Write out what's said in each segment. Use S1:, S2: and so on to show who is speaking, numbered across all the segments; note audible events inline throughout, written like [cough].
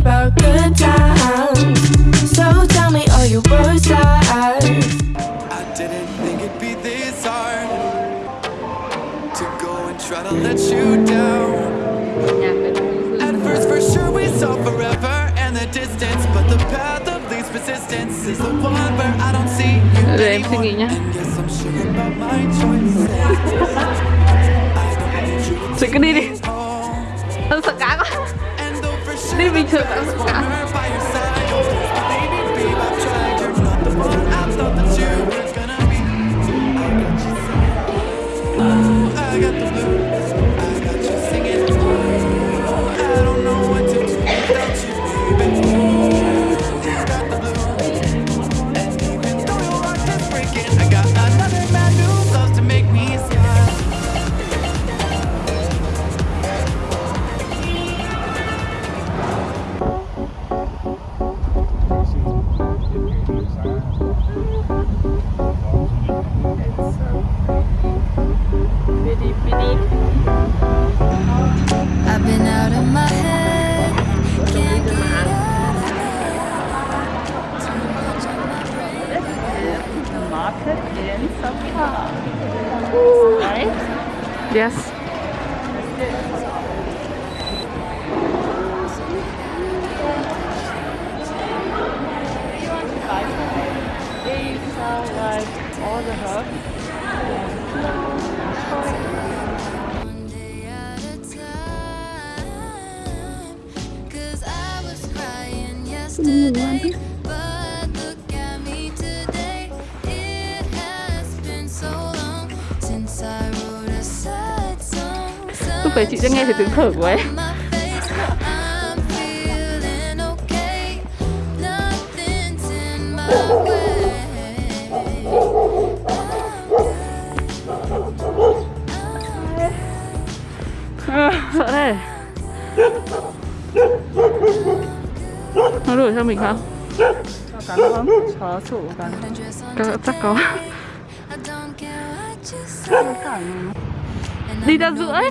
S1: about good times. So tell me all your worst lies.
S2: I didn't think it'd be this hard to go and try to let you down. At first, for sure, we saw forever and the distance, but the path of least resistance is the one where I don't see you
S3: Để em suy
S2: anymore.
S3: nghĩ nhá.
S2: And yes, I'm sure about my choices.
S3: Chị cứ đi
S2: though for sure
S3: Yes
S4: These are like all the herbs.
S5: One
S3: cười chị sẽ nghe thấy tiếng thở của em. Sợ đây nó đuổi theo mình không?
S4: Cắn không? Chó chủ cắn.
S3: Chắc, chắc có. Đi ra giữa ấy.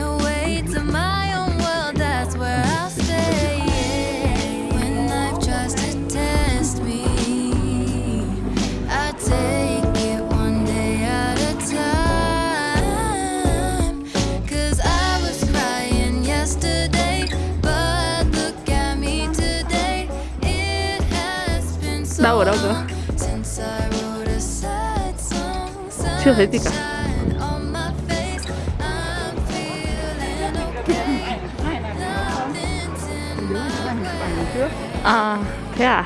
S3: Đâu ở đâu cơ? Chưa thấy gì cả. À thế à?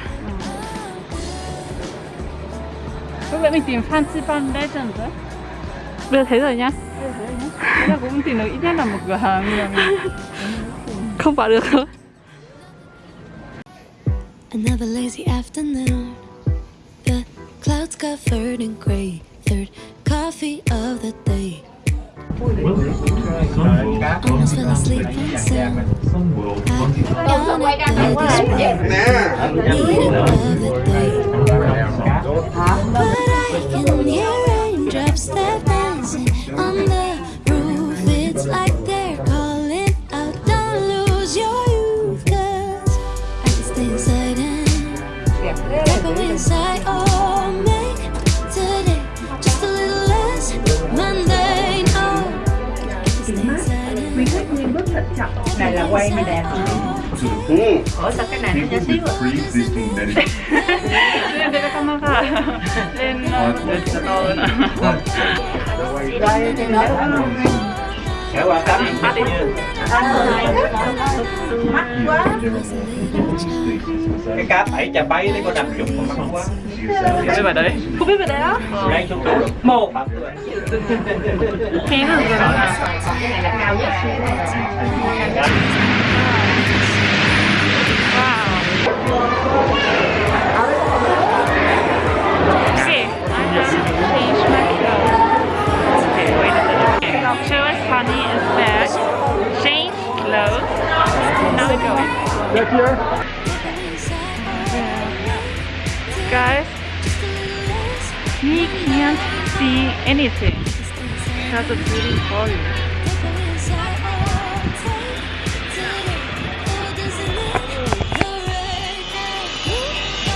S4: Lúc nãy mình tìm fan si fan Foundation rồi
S3: Bây giờ thấy rồi nhá.
S4: Bây giờ cũng tìm được ít nhất là một cửa hàng
S3: Không vào được thôi.
S5: Another lazy afternoon. The clouds covered in gray. Third coffee of the day. Almost fell asleep of the day. But I can hear raindrops that dancing on the
S6: là quay mới đẹp. Ừ. Ủa sao cái này nó nhỏ xíu
S7: vậy? [laughs]
S4: Lên đây camera à? Lên được cho tôi nè
S6: Đây
S7: thì nói đúng
S4: Kéo dạ,
S6: Mắt quá.
S7: Cái cá phải chà bay đấy có đầm dụng mà mắc quá.
S4: Không biết bài đấy. Không biết bài đấy á? Màu Nghe hả?
S6: Cái này là cao nhất
S5: Wow. Anything because it's really cold.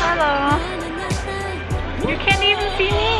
S5: Hello. You can't even see me.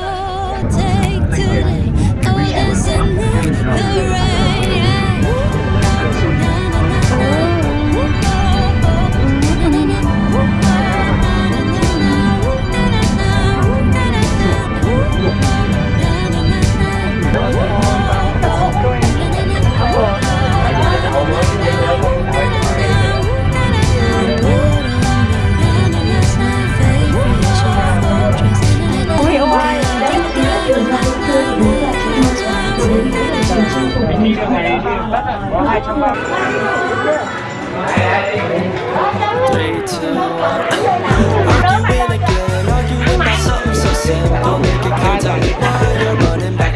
S2: Arguing again, arguing about something so simple. Running back.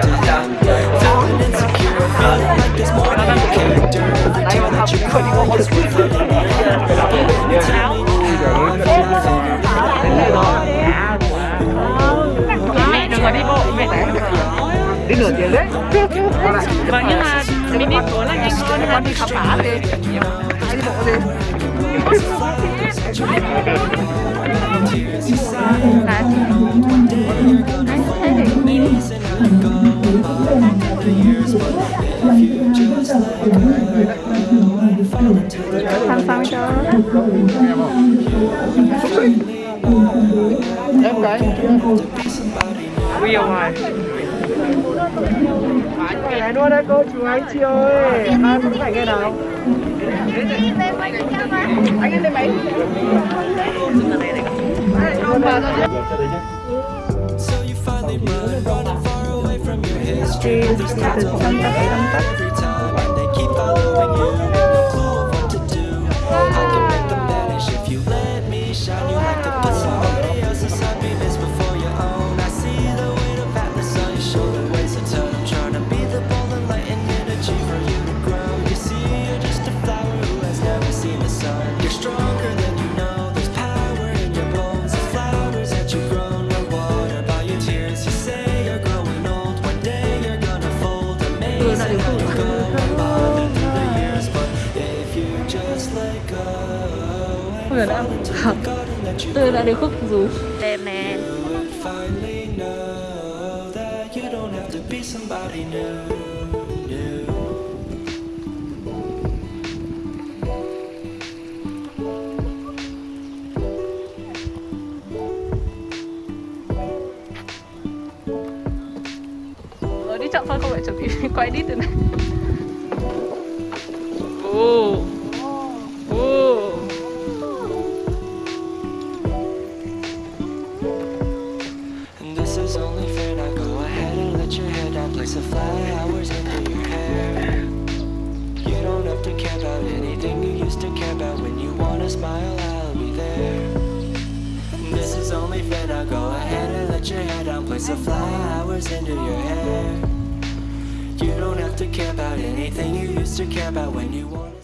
S2: Feeling insecure, feeling like there's more you. You I feel,
S4: gì?
S5: Làm sao cho
S4: Em cái.
S5: Real life
S4: này luôn đấy cô, chú anh chị ơi. Ai muốn phải nghe nào? Em lên máy.
S2: So you finally run, far away from your history. người đã
S3: tôi đã được khúc rú
S5: đẹp nè
S3: rồi đi chậm thôi không phải chuẩn [laughs] bị quay đi từ này.
S2: Oh. Flowers into your hair. You don't have to care about anything you used to care about. When you wanna smile, I'll be there. This is only fair. Now go ahead and let your hair down. Place the flowers into your hair. You don't have to care about anything you used to care about when you wanna.